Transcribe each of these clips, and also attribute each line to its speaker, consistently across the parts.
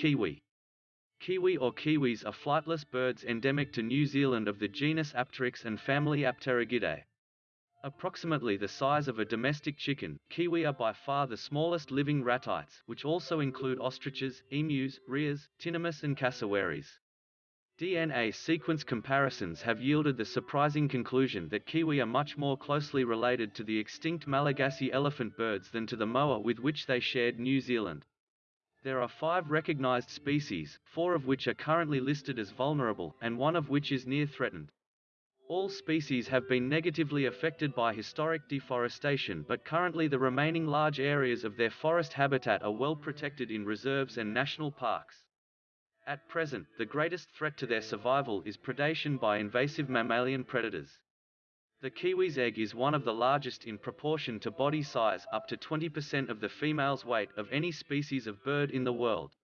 Speaker 1: Kiwi. Kiwi or kiwis are flightless birds endemic to New Zealand of the genus Apteryx and family Apterygidae. Approximately the size of a domestic chicken, kiwi are by far the smallest living ratites, which also include ostriches, emus, rheas, tinamous and cassowaries. DNA sequence comparisons have yielded the surprising conclusion that kiwi are much more closely related to the extinct Malagasy elephant birds than to the moa with which they shared New Zealand. There are five recognized species, four of which are currently listed as vulnerable, and one of which is near threatened. All species have been negatively affected by historic deforestation but currently the remaining large areas of their forest habitat are well protected in reserves and national parks. At present, the greatest threat to their survival is predation by invasive mammalian predators. The kiwi's egg is one of the largest in proportion to body size up to 20% of the female's weight of any species of bird in the world.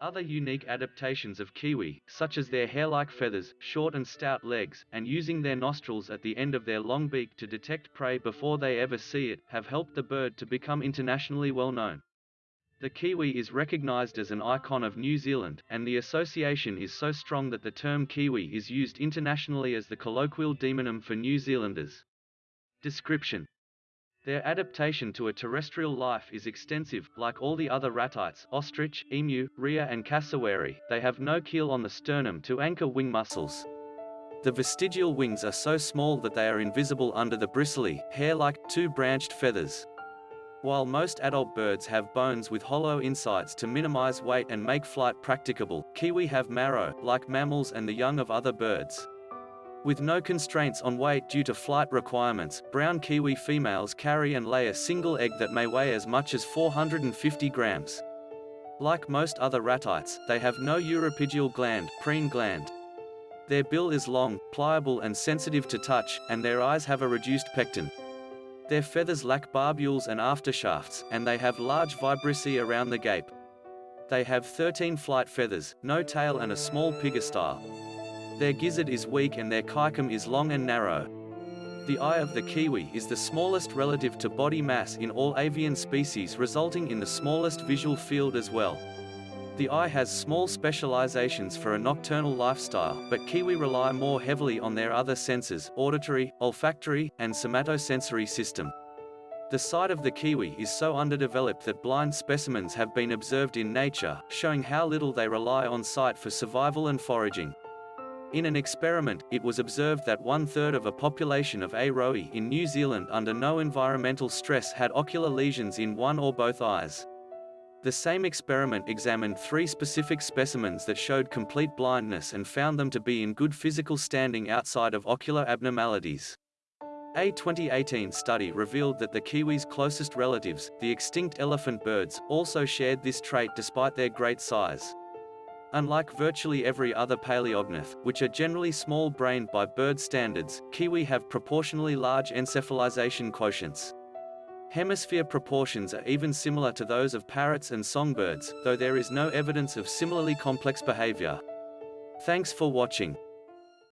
Speaker 1: Other unique adaptations of kiwi, such as their hair-like feathers, short and stout legs, and using their nostrils at the end of their long beak to detect prey before they ever see it, have helped the bird to become internationally well known. The kiwi is recognized as an icon of New Zealand, and the association is so strong that the term kiwi is used internationally as the colloquial demonym for New Zealanders. Description Their adaptation to a terrestrial life is extensive, like all the other ratites ostrich, emu, rhea and cassowary, they have no keel on the sternum to anchor wing muscles. The vestigial wings are so small that they are invisible under the bristly, hair-like, two-branched feathers. While most adult birds have bones with hollow insides to minimize weight and make flight practicable, kiwi have marrow, like mammals and the young of other birds. With no constraints on weight due to flight requirements, brown kiwi females carry and lay a single egg that may weigh as much as 450 grams. Like most other ratites, they have no uropygial gland, preen gland. Their bill is long, pliable and sensitive to touch, and their eyes have a reduced pecten. Their feathers lack barbules and aftershafts, and they have large vibrissae around the gape. They have 13 flight feathers, no tail and a small pygostyle. Their gizzard is weak and their caecum is long and narrow. The eye of the kiwi is the smallest relative to body mass in all avian species resulting in the smallest visual field as well. The eye has small specializations for a nocturnal lifestyle, but kiwi rely more heavily on their other senses, auditory, olfactory, and somatosensory system. The sight of the kiwi is so underdeveloped that blind specimens have been observed in nature, showing how little they rely on sight for survival and foraging. In an experiment, it was observed that one-third of a population of A. in New Zealand under no environmental stress had ocular lesions in one or both eyes. The same experiment examined three specific specimens that showed complete blindness and found them to be in good physical standing outside of ocular abnormalities. A 2018 study revealed that the kiwi's closest relatives, the extinct elephant birds, also shared this trait despite their great size. Unlike virtually every other paleognath, which are generally small-brained by bird standards, kiwi have proportionally large encephalization quotients. Hemisphere proportions are even similar to those of parrots and songbirds, though there is no evidence of similarly complex behavior. Thanks for watching.